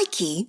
Mikey